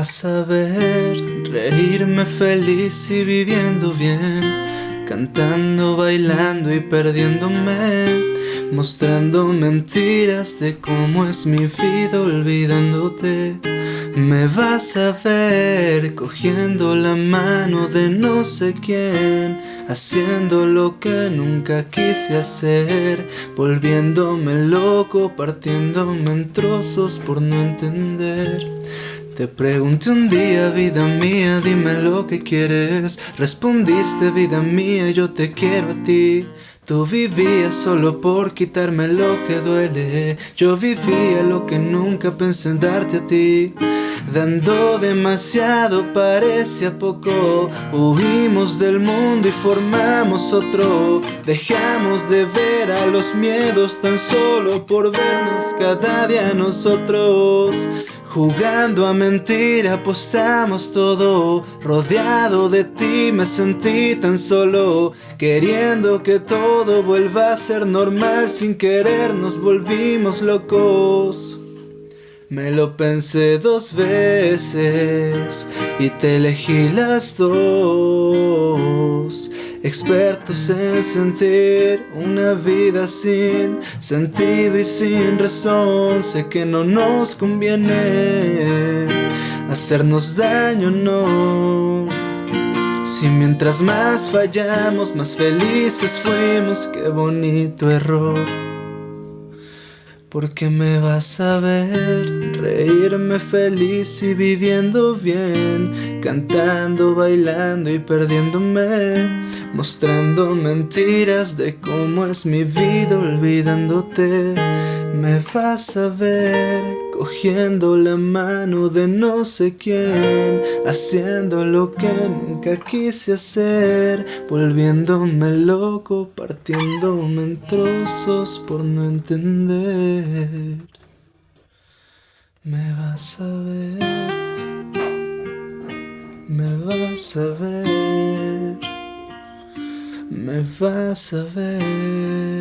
vas a ver reírme feliz y viviendo bien, cantando, bailando y perdiéndome, mostrando mentiras de cómo es mi vida olvidándote. Me vas a ver cogiendo la mano de no sé quién, haciendo lo que nunca quise hacer, volviéndome loco, partiéndome en trozos por no entender. Te pregunté un día, vida mía, dime lo que quieres. Respondiste, vida mía, yo te quiero a ti. Tú vivías solo por quitarme lo que duele. Yo vivía lo que nunca pensé en darte a ti. Dando demasiado parecía poco Huimos del mundo y formamos otro Dejamos de ver a los miedos tan solo por vernos cada día nosotros Jugando a mentir apostamos todo. Rodeado de ti me sentí tan solo. Queriendo que todo vuelva a ser normal. Sin querer nos volvimos locos me lo pensé dos veces y te elegí las dos. Expertos en sentir una vida sin sentido y sin razón Sé que no nos conviene hacernos daño, no. Si mientras más fallamos, más felices fuimos Qué bonito error porque me vas a ver reírme feliz y viviendo bien Cantando, bailando y perdiéndome Mostrando mentiras de cómo es mi vida olvidándote. Me vas a ver cogiendo la mano de no sé quién Haciendo lo que nunca quise hacer Volviéndome loco, partiéndome en trozos por no entender. Me vas a ver Me vas a ver Me vas a ver